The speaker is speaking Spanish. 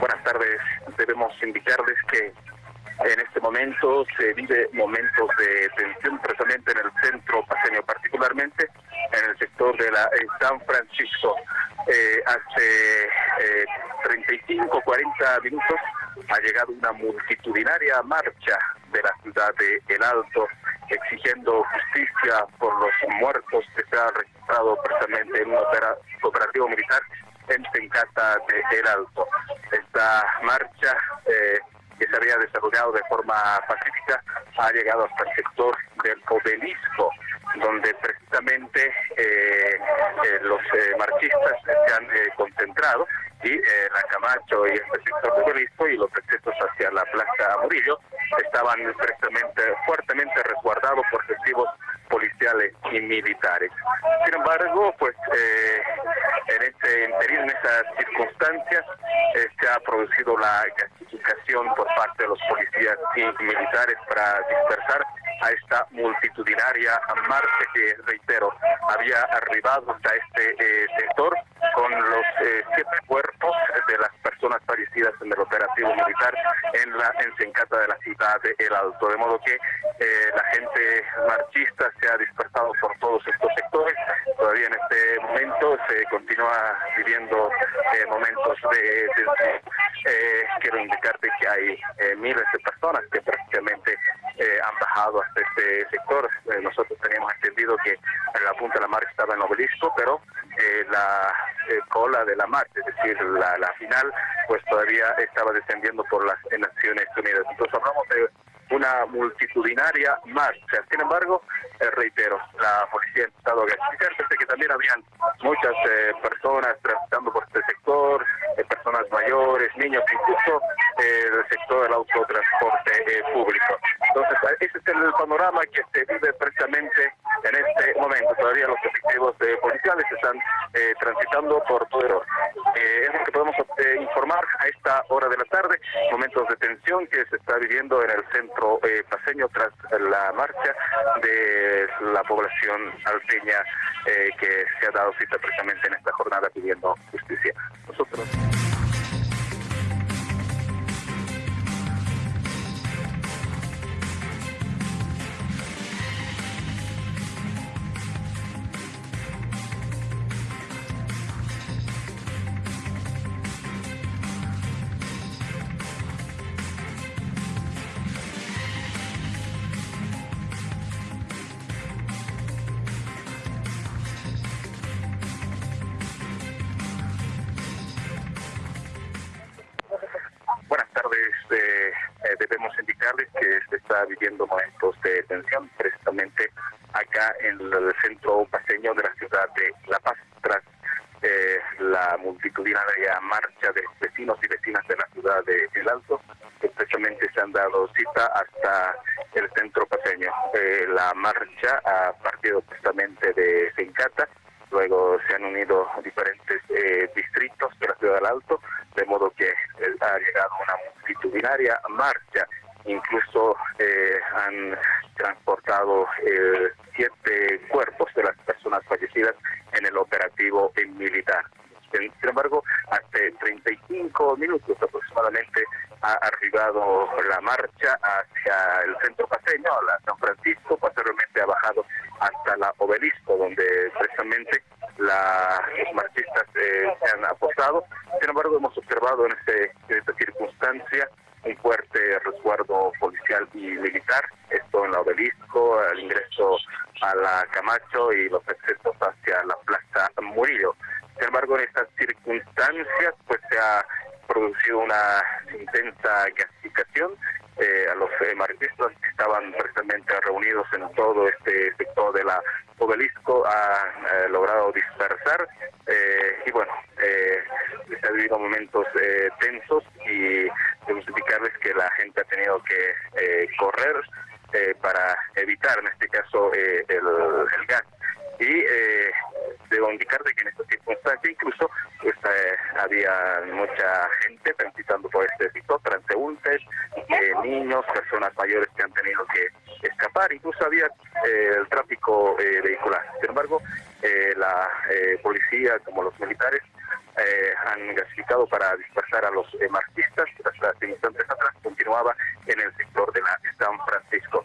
buenas tardes. Debemos indicarles que en este momento se vive momentos de tensión precisamente en el centro paseño, particularmente en el sector de la San Francisco. Eh, hace eh, 35, 40 minutos ha llegado una multitudinaria marcha de la ciudad de El Alto exigiendo justicia por los muertos que se han registrado precisamente en un operativo militar en Tencata de El Alto. Esta marcha eh, que se había desarrollado de forma pacífica ha llegado hasta el sector del obelisco, donde precisamente eh, eh, los marchistas se han concentrado y la Camacho y este sector del obelisco y los accesos hacia la Plaza Murillo estaban precisamente fuertemente resguardados por efectivos policiales y militares. Sin embargo, pues eh, este interín, en esas circunstancias, eh, se ha producido la gasificación por parte de los policías y militares para dispersar a esta multitudinaria marcha que, reitero, había arribado hasta este eh, sector con los siete cuerpos de las personas fallecidas en el operativo militar en la ensencata de la ciudad de El Alto. De modo que la gente marchista se ha dispersado por todos estos sectores. Todavía en este momento se continúa viviendo eh, momentos de tensión. Eh, quiero indicarte que hay eh, miles de personas que prácticamente han bajado hasta este sector. nosotros teníamos entendido que en la punta de la marcha estaba en obelisco, pero la cola de la marcha, es decir, la, la final, pues todavía estaba descendiendo por las Naciones Unidas. Entonces hablamos de una multitudinaria marcha. Sin embargo, eh, reitero, la policía ha a gastar, que también habían muchas eh, personas transitando por este sector, eh, personas mayores, niños, incluso el sector del autotransporte público. Entonces, ese es el panorama que se vive precisamente en este momento. Todavía los efectivos policiales están transitando por todo el es lo que podemos informar a esta hora de la tarde, momentos de tensión que se está viviendo en el centro paseño tras la marcha de la población alteña que se ha dado cita precisamente en esta jornada pidiendo justicia. Nosotros. Debemos indicarles que se está viviendo momentos de tensión precisamente acá en el centro paseño de la ciudad de La Paz tras eh, la multitudinaria marcha de vecinos y vecinas de la ciudad de El Alto que precisamente se han dado cita hasta el centro paseño. Eh, la marcha ha partido precisamente de Sencata, luego se han unido diferentes eh, distritos de la ciudad del Alto, de modo que ha llegado una multitudinaria marcha. Incluso eh, han transportado eh, siete cuerpos de las personas fallecidas en el operativo militar. Sin embargo, hace 35 minutos aproximadamente ha arribado la marcha hacia el centro paseño, a la San Francisco, posteriormente ha hasta la obelisco, donde precisamente la, los marchistas eh, se han apostado. Sin embargo, hemos observado en, este, en esta circunstancia un fuerte resguardo policial y militar, esto en la obelisco, al ingreso a la Camacho y los accesos hacia la Plaza Murillo. Sin embargo, en estas circunstancias, pues se ha producido una intensa gasificación. Eh, a los eh, que reunidos en todo este sector de la obelisco han eh, logrado dispersar eh, y bueno, se han vivido momentos tensos y debemos indicarles que la gente ha tenido que correr para evitar en este caso el, el gas. Y debo indicarte que en esta circunstancia incluso pues, eh, había mucha gente transitando por este sector, transeúntes, eh, niños, personas mayores que han tenido que escapar, incluso había eh, el tráfico vehicular. Sin embargo, la policía como los militares eh, han gasificado para dispersar a los marxistas. Hasta instantes atrás continuaba en el sector de la San Francisco.